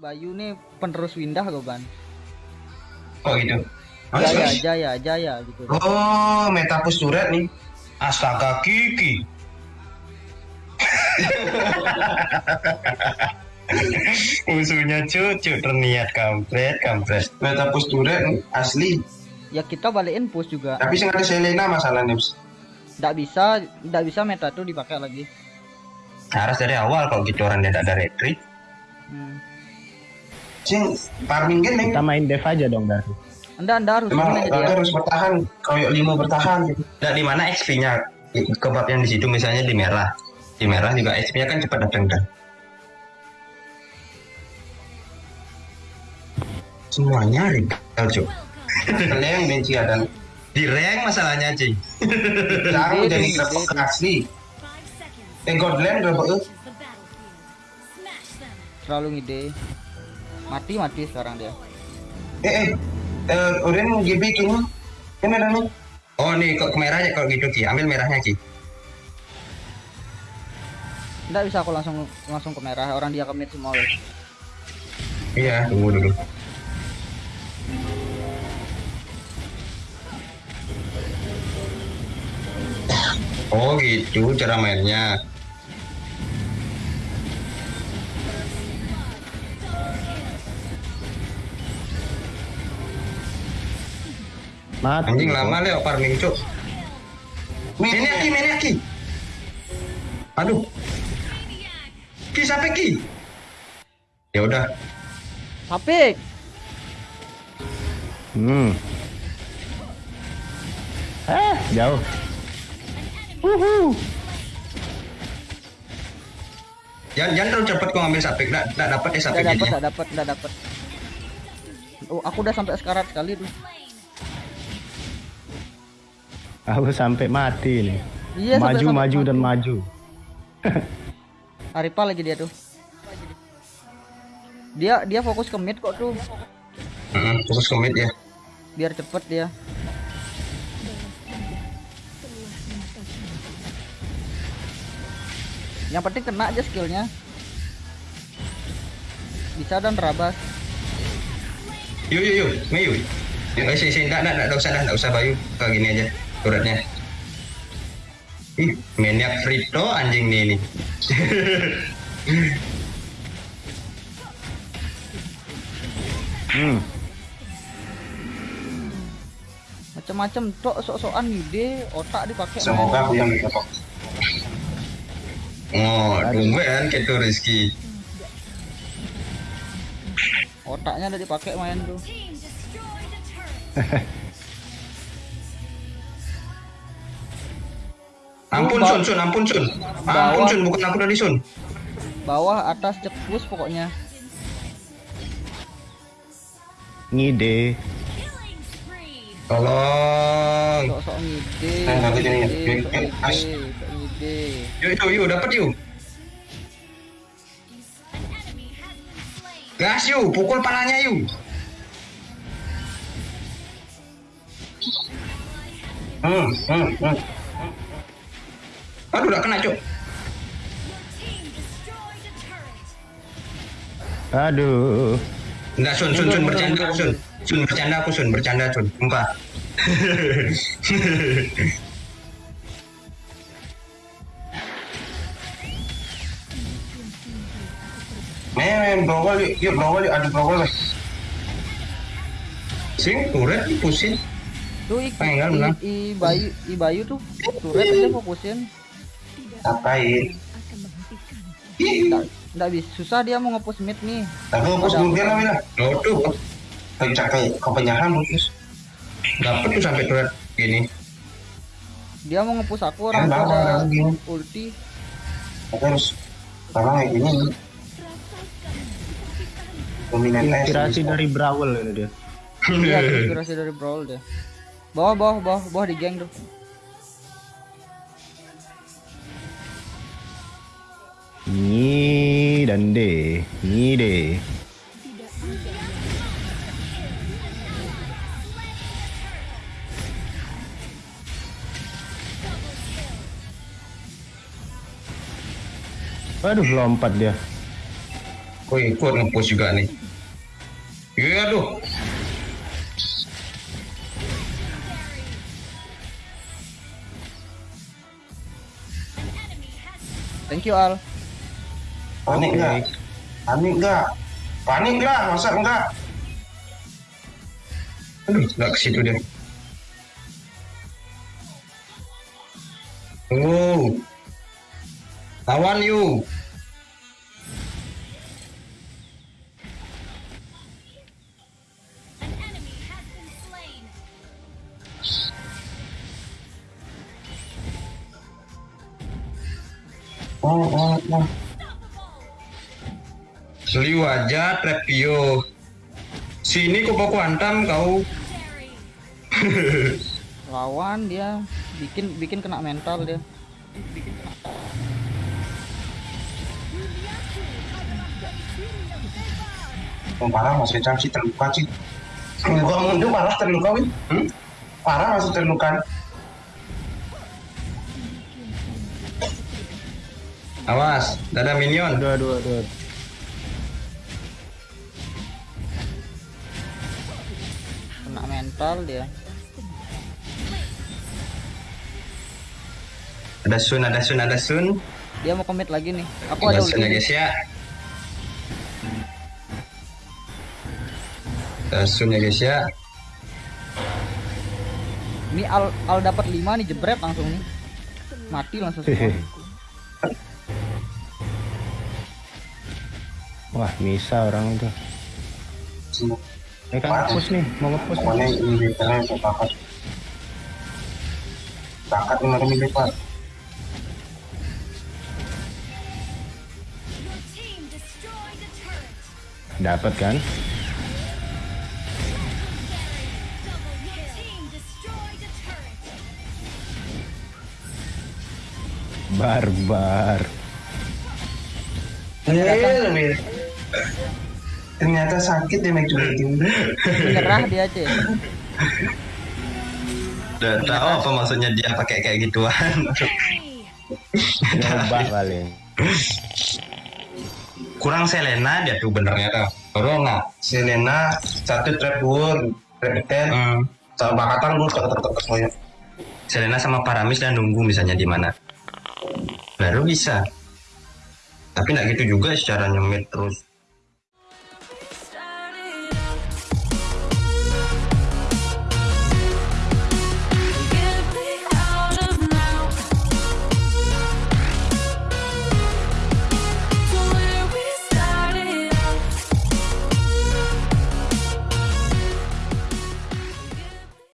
Bayu nih penerus Windah Goban. Oh gitu. Mas, Jaya, mas. Jaya, Jaya gitu. Oh, metapus turret nih. Astaga Kiki. Musuhnya cucu terniat kampret kampret. Metapus nih, asli. Ya kita balikin push juga. Tapi sing ada Selena masalahnya. Bos. Nggak bisa, nggak bisa meta tuh dipakai lagi. Harus dari awal kalau gitu orang dia tidak ada retreat. Hmm. Sing farming kan Kita main dev aja dong dari. Anda, anda harus Emang Raga dia. harus bertahan, koyok lima bertahan gitu. Nah, di mana XP-nya? Kebab yang di situ misalnya di merah. Di merah juga XP-nya kan cepat datang kan. Semuanya regal, Cuk. yang benci ada di rank masalahnya, Cing. Sekarang Ide, jadi grebek asli. Eh, Godland grebek. Terlalu ngide. Mati, mati sekarang dia. Eh, eh. Eh, Urin GB kini. Ini ada nih. Oh, nih kok ke merahnya kalau gitu, Ki. Ambil merahnya, Ki. Nggak bisa aku langsung langsung ke merah. Orang dia ke mid semua. loh. Iya, tunggu dulu. Oh gitu cara mainnya. Mati. Anjing lama leo farming cuk. Ini aki, ini aki. Aduh. Ki sampai ki. Ya udah. Sapik. Hmm. Eh, jauh. Uhu. Jangan jangan terlalu cepat kau ambil sapik. Nggak nggak dapat ya Nggak sapik dapat, jadinya. nggak dapat, nggak dapat. Oh, aku udah sampai sekarat sekali tuh. Aku sampai mati nih. Iya, maju, sampai maju mati. dan maju. Aripa lagi dia tuh. Dia dia fokus ke mid kok tuh. Heeh, khusus komit ya. Biar cepet dia. Yang penting kena aja skillnya. Bisa dan rabas. Yuk yuk yuk, Mayu. Yuk, sini sini, nggak nggak nggak usah dah, nggak usah Bayu. Kayak gini aja, turutnya. Ih, maniak Frito anjing nih ini. Hmm. Macam-macam tok sok-sokan ide, otak dipakai. Semoga aku yang diketok. Oh, tumben gitu Rizky. Otaknya udah dipakai main tuh. Ampun Sun, Sun, ampun Sun. Ampun Sun, bukan aku dari Sun. Bawah, atas, cek push pokoknya. Ngide. Tolong. Sok-sok ngide, sok jadi, ngide, ngide, ngide. Yuk, yuk, yuk, dapat yuk. Gas yuk, pukul palanya yuk. Hmm, hmm, hmm. Aduh, udah kena cuk. Aduh. Enggak Sun, Sun, Sun bercanda Sun. Sun bercanda aku Sun, bercanda Sun, sumpah. Men, browol yuk, yuk browol yuk, ada browol weh. Sing, turret pusing. Tuh i, Pengen bilang. i, i, Bayu, i Bayu tuh turret aja fokusin. Ngapain? Nggak, nggak bisa, susah dia mau nge-push mid nih. Tapi mungkin apa? lah, Mila. Aduh, pencak kayak kepenyahan putus. Dapat tuh sampai turret gini. Dia mau nge-push aku orang Ya, tuh ada ulti. Aku harus kalau kayak gini. Dominan Inspirasi dari Brawl ini dia. Iya, inspirasi dari Brawl dia. Bawah, bawah, bawah, bawah di geng tuh. Nyi dan D. Nyi D. Aduh lompat dia. Gue ikut nge-push juga nih. Iya aduh. Thank you Al. Panik nggak? Panik nggak? Panik lah, masa enggak? Aduh, nggak ke situ dia. Oh. Lawan you. Oh, oh, oh. Seliu aja, Trepio. Sini kok aku hantam kau. Lawan dia bikin bikin kena mental dia. Oh, parah Mas Recam sih terluka sih. Gua mundur parah terluka wih. Hmm? Parah masih terluka. Awas, ada minion. Aduh, aduh, aduh. Mental dia. Ada Sun, ada Sun, ada Sun. Dia mau commit lagi nih. Aku ada Ada Sun ya guys ya. Ada Sun ya guys ya. Ini Al Al dapat 5 nih jebret langsung nih. Mati langsung semua. Wah, bisa orang itu. Kan nge-push nih, mau nge-push nih. Pokoknya ini literally untuk bakat. Bakat lima ribu lipat. Dapat kan? Barbar. Iya, Ternyata sakit dia make Menyerah dia aja. Udah tahu apa maksudnya dia pakai kayak gituan. Coba paling. Kurang Selena dia tuh benernya tuh. Corona. Selena satu trap word, trap ten, sama bakatan gue tek semuanya. Selena sama Paramis dan nunggu misalnya di mana. Baru bisa. Tapi nggak gitu juga secara nyemit terus